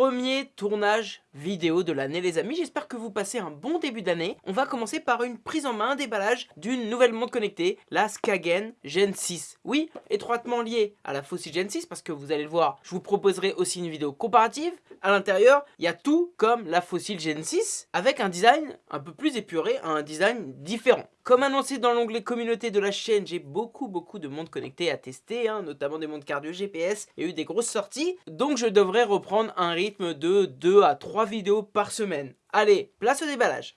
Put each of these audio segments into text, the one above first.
Premier tournage vidéo de l'année les amis, j'espère que vous passez un bon début d'année. On va commencer par une prise en main, déballage d'une nouvelle montre connectée, la Skagen Gen 6. Oui, étroitement liée à la Fossil Gen 6 parce que vous allez le voir, je vous proposerai aussi une vidéo comparative. À l'intérieur, il y a tout comme la Fossil Gen 6 avec un design un peu plus épuré, un design différent. Comme annoncé dans l'onglet communauté de la chaîne, j'ai beaucoup beaucoup de montres connectées à tester, hein, notamment des montres cardio GPS. A eu des grosses sorties, donc je devrais reprendre un rythme de 2 à 3 vidéos par semaine. Allez, place au déballage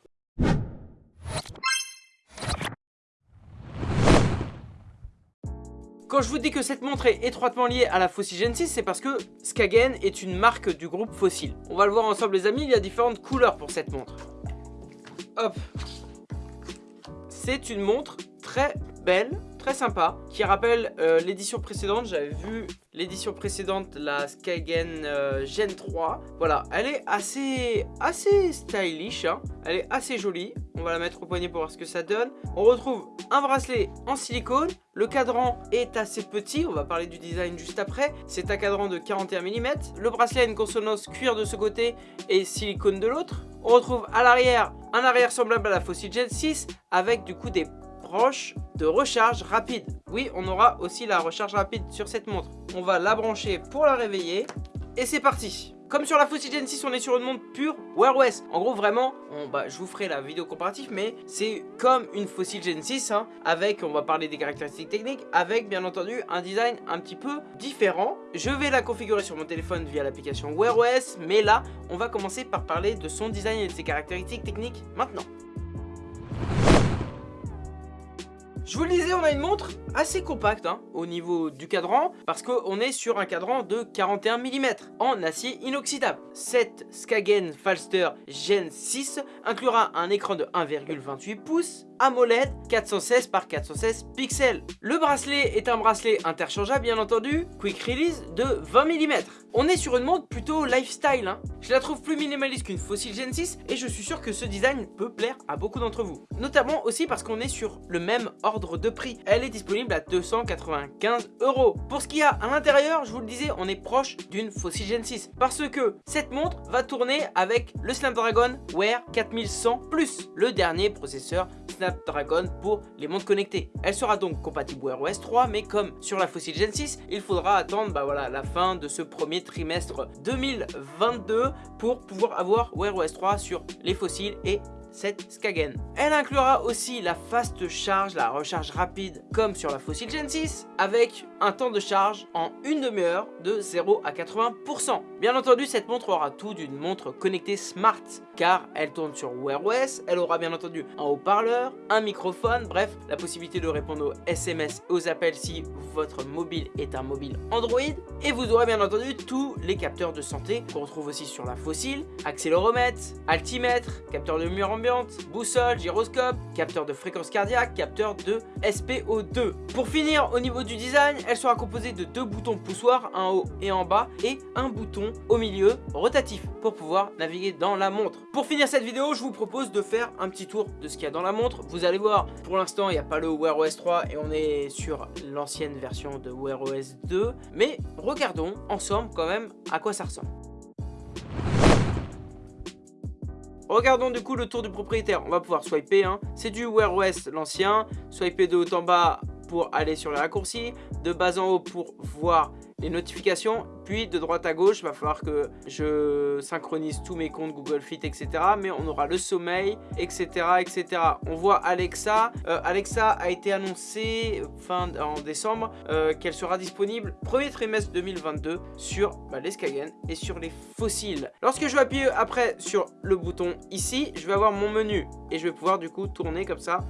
Quand je vous dis que cette montre est étroitement liée à la Fossil Gen 6, c'est parce que Skagen est une marque du groupe Fossil. On va le voir ensemble les amis, il y a différentes couleurs pour cette montre. Hop C'est une montre très belle, très sympa, qui rappelle euh, l'édition précédente. J'avais vu l'édition précédente, la Skygen euh, Gen 3. Voilà, elle est assez, assez stylish, hein. elle est assez jolie. On va la mettre au poignet pour voir ce que ça donne. On retrouve un bracelet en silicone. Le cadran est assez petit, on va parler du design juste après. C'est un cadran de 41 mm. Le bracelet a une consonance cuir de ce côté et silicone de l'autre. On retrouve à l'arrière un arrière semblable à la Fossil Gen 6 avec du coup des de recharge rapide. Oui, on aura aussi la recharge rapide sur cette montre. On va la brancher pour la réveiller et c'est parti. Comme sur la Fossil Gen 6, on est sur une montre pure Wear OS. En gros, vraiment, on, bah, je vous ferai la vidéo comparative, mais c'est comme une Fossil Gen 6, hein, avec, on va parler des caractéristiques techniques, avec bien entendu un design un petit peu différent. Je vais la configurer sur mon téléphone via l'application Wear OS, mais là, on va commencer par parler de son design et de ses caractéristiques techniques maintenant. Je vous le disais, on a une montre assez compacte hein, au niveau du cadran parce qu'on est sur un cadran de 41 mm en acier inoxydable. Cette Skagen Falster Gen 6 inclura un écran de 1,28 pouces AMOLED 416 par 416 pixels. Le bracelet est un bracelet interchangeable bien entendu, quick release de 20 mm. On est sur une montre plutôt lifestyle, hein. je la trouve plus minimaliste qu'une Fossil Gen 6 et je suis sûr que ce design peut plaire à beaucoup d'entre vous. Notamment aussi parce qu'on est sur le même ordre de prix, elle est disponible à 295 euros. Pour ce qu'il y a à l'intérieur, je vous le disais, on est proche d'une Fossil Gen 6 parce que cette montre va tourner avec le Snapdragon Wear 4100 Plus, le dernier processeur Snapdragon pour les montres connectées. Elle sera donc compatible Wear OS 3, mais comme sur la Fossil Gen 6, il faudra attendre bah la fin de ce premier trimestre 2022 pour pouvoir avoir Wear OS 3 sur les fossiles et cette Skagen. Elle inclura aussi la fast charge, la recharge rapide comme sur la Fossil Gen 6 avec un temps de charge en une demi-heure de 0 à 80%. Bien entendu cette montre aura tout d'une montre connectée smart car elle tourne sur Wear OS, elle aura bien entendu un haut-parleur, un microphone, bref la possibilité de répondre aux SMS et aux appels si votre mobile est un mobile Android et vous aurez bien entendu tous les capteurs de santé qu'on retrouve aussi sur la Fossil, accéléromètre, altimètre, capteur de mur boussole, gyroscope, capteur de fréquence cardiaque, capteur de SPO2. Pour finir, au niveau du design, elle sera composée de deux boutons poussoirs, un haut et en bas, et un bouton au milieu rotatif pour pouvoir naviguer dans la montre. Pour finir cette vidéo, je vous propose de faire un petit tour de ce qu'il y a dans la montre. Vous allez voir, pour l'instant, il n'y a pas le Wear OS 3 et on est sur l'ancienne version de Wear OS 2. Mais regardons ensemble quand même à quoi ça ressemble. Regardons du coup le tour du propriétaire. On va pouvoir swiper. Hein. C'est du Wear OS l'ancien. Swiper de haut en bas pour aller sur les raccourcis. De bas en haut pour voir les notifications. Puis de droite à gauche, il va falloir que je synchronise tous mes comptes Google Fit, etc. Mais on aura le sommeil, etc. etc. On voit Alexa. Euh, Alexa a été annoncé fin en décembre euh, qu'elle sera disponible premier trimestre 2022 sur bah, les Skagen et sur les fossiles. Lorsque je vais appuyer après sur le bouton ici, je vais avoir mon menu et je vais pouvoir du coup tourner comme ça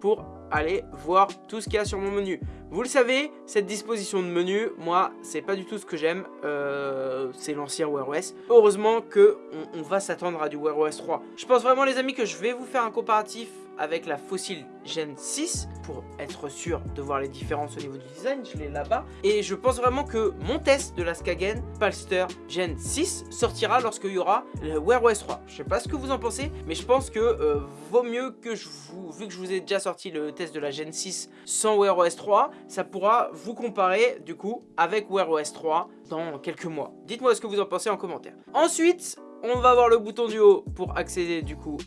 pour aller voir tout ce qu'il y a sur mon menu. Vous le savez, cette disposition de menu, moi, c'est pas du tout ce que j'aime. Euh, c'est l'ancien Wear OS. Heureusement que on, va s'attendre à du Wear OS 3. Je pense vraiment, les amis, que je vais vous faire un comparatif avec la Fossil Gen 6 pour être sûr de voir les différences au niveau du design, je l'ai là-bas. Et je pense vraiment que mon test de la Skagen Palster Gen 6 sortira lorsqu'il y aura le Wear OS 3. Je sais pas ce que vous en pensez, mais je pense que euh, vaut mieux que je vous, vu que je vous ai déjà sorti le test de la Gen 6 sans Wear OS 3, ça pourra vous comparer du coup avec Wear OS 3 dans quelques mois. Dites-moi ce que vous en pensez en commentaire. Ensuite, on va avoir le bouton du haut pour accéder du coup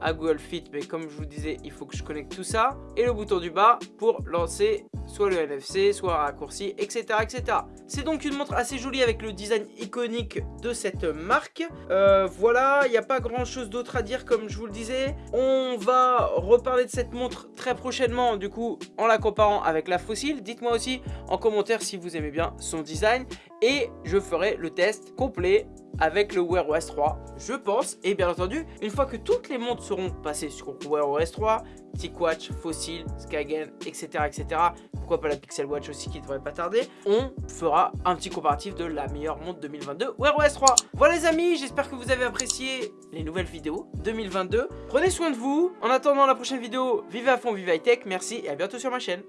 à Google Fit. Mais comme je vous disais il faut que je connecte tout ça. Et le bouton du bas pour lancer soit le NFC soit un raccourci etc etc c'est donc une montre assez jolie avec le design iconique de cette marque. Euh, voilà il n'y a pas grand chose d'autre à dire comme je vous le disais. On va reparler de cette montre très prochainement du coup en la comparant avec la fossile. Dites moi aussi en commentaire si vous aimez bien son design et je ferai le test complet avec le Wear OS 3, je pense. Et bien entendu, une fois que toutes les montres seront passées sur Wear OS 3, TicWatch, Fossil, Skagen, etc., etc., pourquoi pas la Pixel Watch aussi qui devrait pas tarder, on fera un petit comparatif de la meilleure montre 2022 Wear OS 3. Voilà les amis, j'espère que vous avez apprécié les nouvelles vidéos 2022. Prenez soin de vous. En attendant la prochaine vidéo, vivez à fond, vivez high tech. Merci et à bientôt sur ma chaîne.